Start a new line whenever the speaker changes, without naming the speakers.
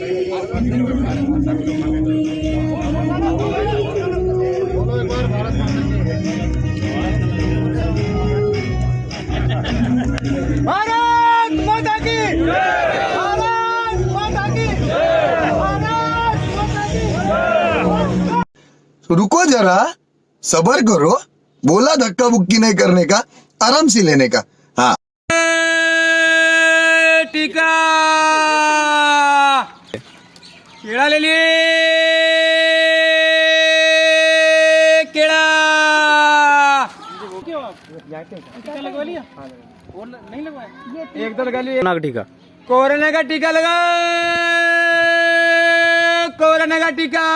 तो रुको जरा सबर करो बोला धक्का बुक्की नहीं करने का आराम से लेने का।
केळालेली केळा एक तो लगा लिया टीका। कोरोना का टीका लगा कोरोना का टीका।